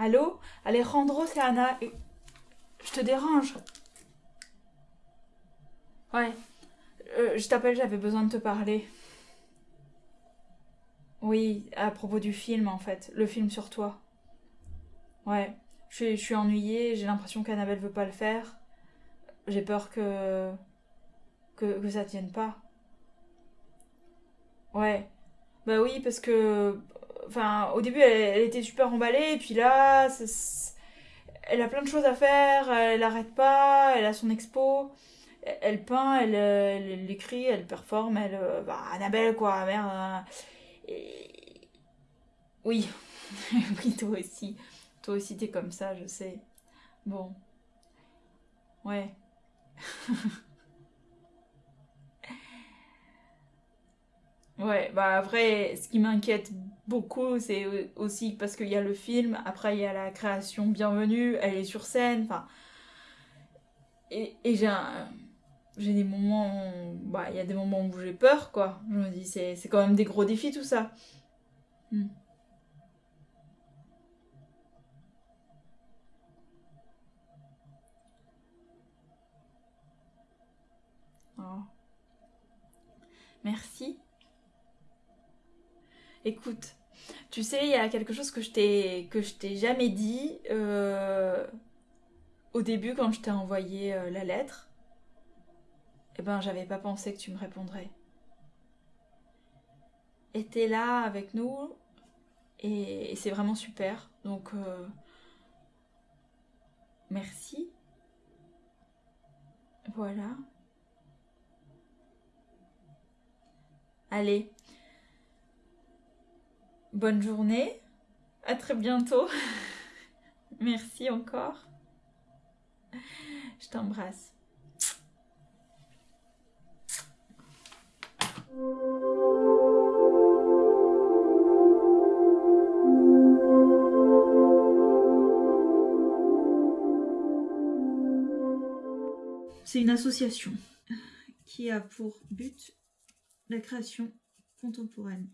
Allô? Alejandro, c'est Anna. Je te dérange? Ouais. Euh, je t'appelle, j'avais besoin de te parler. Oui, à propos du film en fait, le film sur toi. Ouais, je suis, je suis ennuyée, j'ai l'impression qu'Annabelle veut pas le faire. J'ai peur que... que... que ça tienne pas. Ouais. Bah oui, parce que... Enfin, au début, elle, était super emballée, et puis là, elle a plein de choses à faire, elle arrête pas, elle a son expo, elle, peint, elle, écrit, elle performe, elle... euh, Bah, Annabelle, quoi, merde. hein. Oui, oui, toi aussi. Toi aussi, t'es comme ça, je sais. Bon, ouais. Ouais, bah après, ce qui m'inquiète beaucoup, c'est aussi parce qu'il y a le film, après il y a la création Bienvenue, elle est sur scène, enfin... Et, et j'ai J'ai des moments... Bah, il y a des moments où j'ai peur, quoi. Je me dis, c'est c'est quand même des gros défis, tout ça. Hmm. Oh. Merci. Écoute, tu sais, il y a quelque chose que je t'ai que je t'ai jamais dit euh, au début quand je t'ai envoyé euh, la lettre. Eh ben, j'avais pas pensé que tu me répondrais. Et t'es là avec nous et, c'est vraiment super. Donc, euh, merci. Voilà. Allez, bonne journée. À très bientôt. Merci encore. Je t'embrasse. C'est une association qui a pour but la création contemporaine.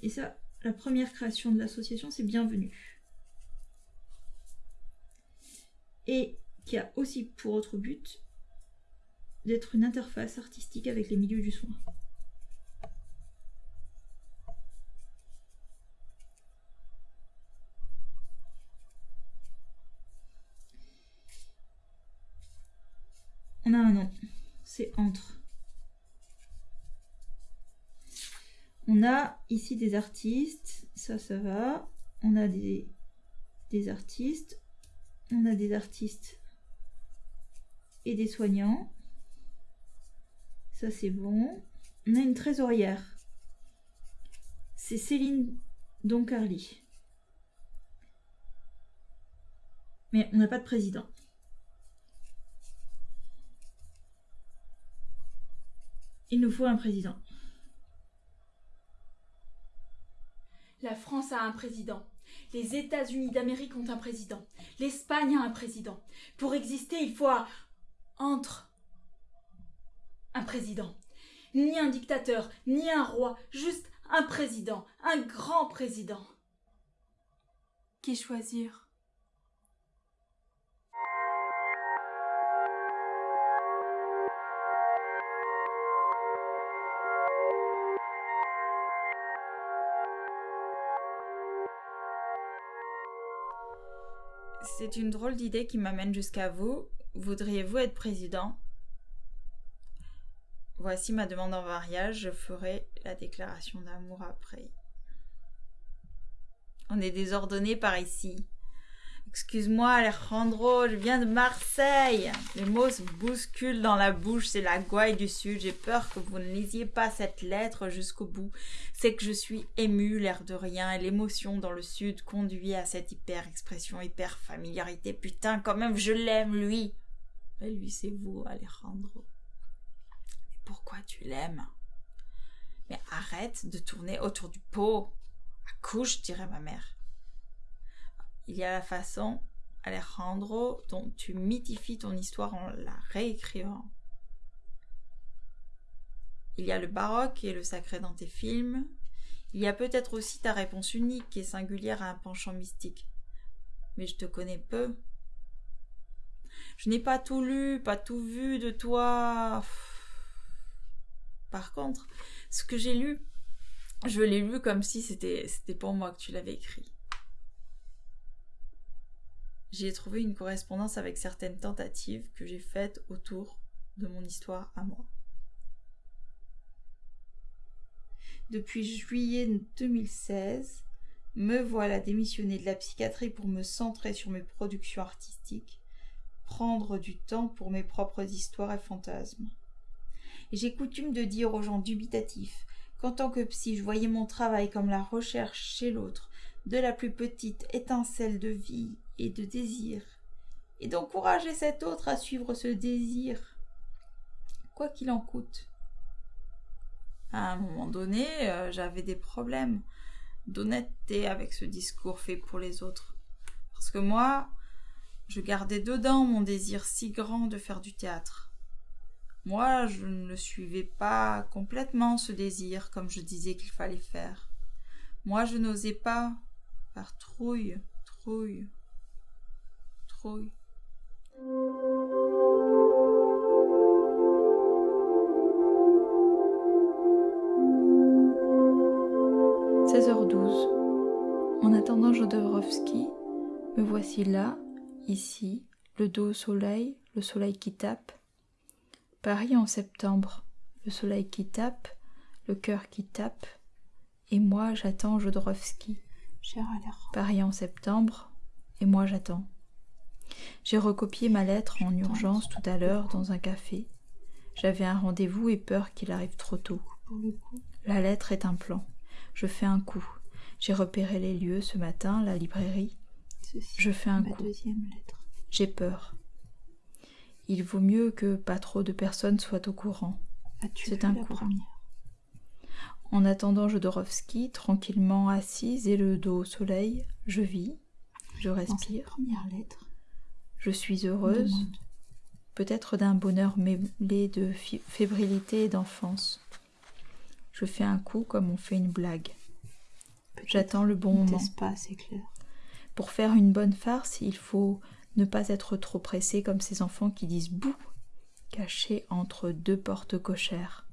Et ça, la première création de l'association, c'est Bienvenue. Et qui a aussi pour autre but d'être une interface artistique avec les milieux du soin. On a un nom, c'est Entre. On a ici des artistes, ça, ça va. On a des, artistes. On a des artistes et des soignants. Ça, c'est bon. On a une trésorière. C'est Céline Doncarly. Mais on n'a pas de président. Il nous faut un président. La France a un président. Les États-Unis d'Amérique ont un président. L'Espagne a un président. Pour exister, il faut entre un président. Ni un dictateur, ni un roi, juste un président, un grand président. Qui choisir? C'est une drôle d'idée qui m'amène jusqu'à vous. Voudriez-vous être président? Voici ma demande en mariage, je ferai la déclaration d'amour après. On est désordonné par ici. Excuse-moi Alejandro, je viens de Marseille. Les mots se bousculent dans la bouche, c'est la gouaille du sud. J'ai peur que vous ne lisiez pas cette lettre jusqu'au bout. C'est que je suis émue, l'air de rien, et l'émotion dans le sud conduit à cette hyper-expression, hyper-familiarité. Putain, quand même, je l'aime, lui. Et lui, c'est vous, Alejandro. Mais pourquoi tu l'aimes? Mais arrête de tourner autour du pot. Accouche, dirait ma mère. Il y a la façon, Alejandro, dont tu mythifies ton histoire en la réécrivant. Il y a le baroque et le sacré dans tes films. Il y a peut-être aussi ta réponse unique est singulière à un penchant mystique. Mais je te connais peu. Je n'ai pas tout lu, pas tout vu de toi. Par contre, ce que j'ai lu, je l'ai lu comme si c'était pour moi que tu l'avais écrit. J'ai trouvé une correspondance avec certaines tentatives que j'ai faites autour de mon histoire à moi. Depuis juillet 2016, me voilà démissionner de la psychiatrie pour me centrer sur mes productions artistiques, prendre du temps pour mes propres histoires et fantasmes. J'ai coutume de dire aux gens dubitatifs qu'en tant que psy, je voyais mon travail comme la recherche chez l'autre de la plus petite étincelle de vie et de désir, et d'encourager cet autre à suivre ce désir, quoi qu'il en coûte. À un moment donné, euh, j'avais des problèmes d'honnêteté avec ce discours fait pour les autres. Parce que moi, je gardais dedans mon désir si grand de faire du théâtre. Moi, je ne suivais pas complètement ce désir comme je disais qu'il fallait faire. Moi, je n'osais pas, par trouille, trouille, trouille. 16h12. En attendant Jodorowsky, me voici là, ici, le dos au soleil, le soleil qui tape. Paris en septembre, le soleil qui tape, le cœur qui tape, et moi j'attends Jodorowsky. Paris en septembre, et moi j'attends. J'ai recopié ma lettre en urgence tout à l'heure dans un café. J'avais un rendez-vous et peur qu'il arrive trop tôt. La lettre est un plan. Je fais un coup. J'ai repéré les lieux ce matin, la librairie. je fais un coup. J'ai peur. Il vaut mieux que pas trop de personnes soient au courant. C'est un coup. En attendant Jodorowsky, tranquillement assise et le dos au soleil, je vis, je respire. Je suis heureuse, peut-être d'un bonheur mêlé de fébrilité et d'enfance. Je fais un coup comme on fait une blague. J'attends le bon moment. Pas, c'est clair. Pour faire une bonne farce, il faut ne pas être trop pressé comme ces enfants qui disent bouh, cachés entre deux portes cochères.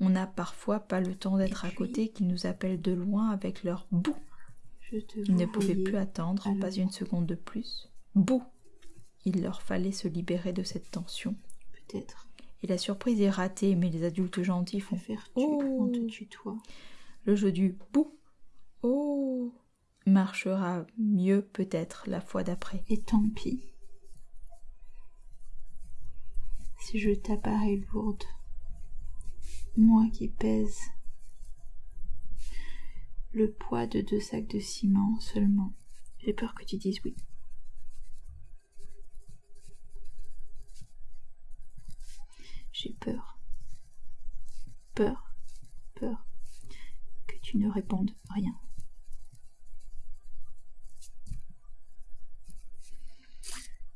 On n'a parfois pas le temps d'être à côté qu'ils nous appellent de loin avec leur bouh. Ils ne pouvaient plus attendre, pas une seconde de plus. Bouh Il leur fallait se libérer de cette tension. Peut-être. Et la surprise est ratée, mais les adultes gentils font faire oh te tutoie. Le jeu du bouh oh marchera mieux peut-être la fois d'après. Et tant pis. Si je t'apparais lourde, moi qui pèse le poids de deux sacs de ciment seulement, j'ai peur que tu dises oui. J'ai peur. Peur, peur que tu ne répondes rien.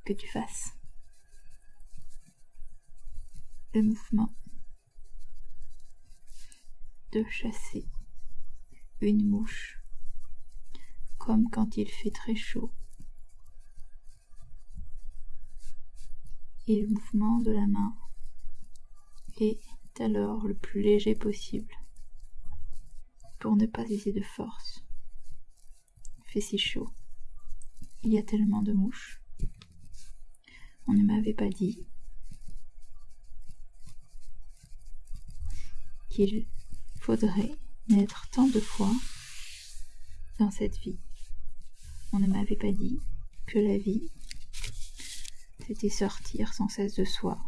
Que tu fasses le mouvement de chasser une mouche comme quand il fait très chaud et le mouvement de la main est alors le plus léger possible pour ne pas user de force. Il fait si chaud. Il y a tellement de mouches. On ne m'avait pas dit qu'il faudrait naître tant de fois dans cette vie. On ne m'avait pas dit que la vie, c'était sortir sans cesse de soi,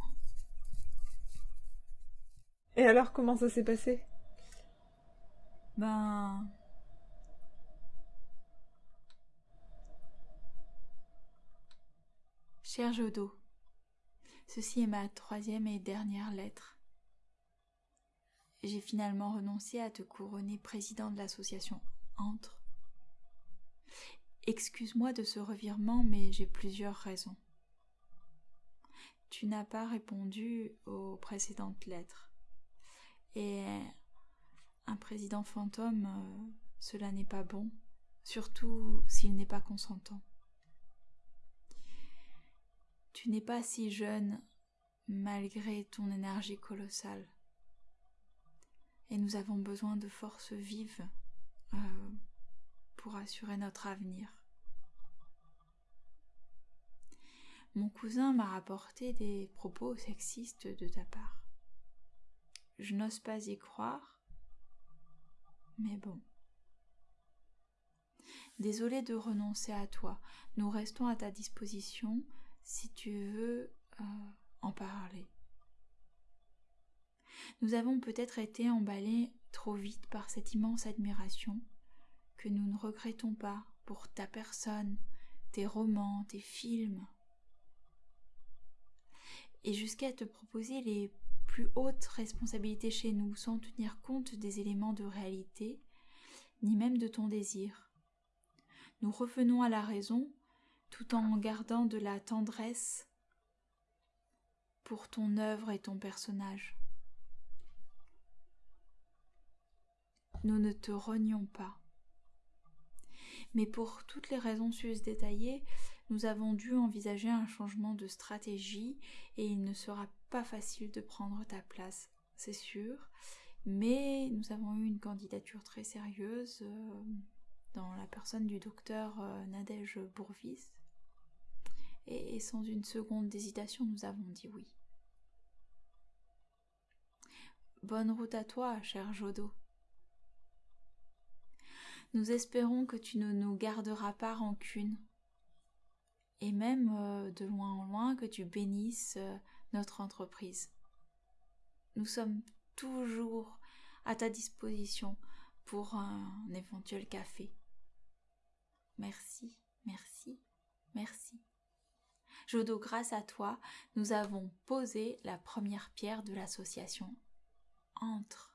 et alors, comment ça s'est passé? Ben. Cher Jodo, ceci est ma troisième et dernière lettre. J'ai finalement renoncé à te couronner président de l'association Entre. Excuse-moi de ce revirement, mais j'ai plusieurs raisons. Tu n'as pas répondu aux précédentes lettres. Et un président fantôme, euh, cela n'est pas bon, surtout s'il n'est pas consentant. Tu n'es pas si jeune malgré ton énergie colossale. Et nous avons besoin de forces vives euh, pour assurer notre avenir. Mon cousin m'a rapporté des propos sexistes de ta part. Je n'ose pas y croire, mais bon. Désolé de renoncer à toi. Nous restons à ta disposition si tu veux euh, en parler. Nous avons peut-être été emballés trop vite par cette immense admiration que nous ne regrettons pas pour ta personne, tes romans, tes films, et jusqu'à te proposer les plus hautes responsabilités chez nous sans tenir compte des éléments de réalité, ni même de ton désir. Nous revenons à la raison tout en gardant de la tendresse pour ton œuvre et ton personnage. Nous ne te rognons pas. Mais pour toutes les raisons sus détaillées, nous avons dû envisager un changement de stratégie et il ne sera pas facile de prendre ta place, c'est sûr. Mais nous avons eu une candidature très sérieuse euh, dans la personne du docteur euh, Nadège Bourvis. Et, sans une seconde d'hésitation, nous avons dit oui. Bonne route à toi, cher Jodo. Nous espérons que tu ne nous garderas pas rancune, et même euh, de loin en loin que tu bénisses euh, notre entreprise. Nous sommes toujours à ta disposition pour un éventuel café. Merci, merci, merci. Jodo, grâce à toi, nous avons posé la première pierre de l'association Entre.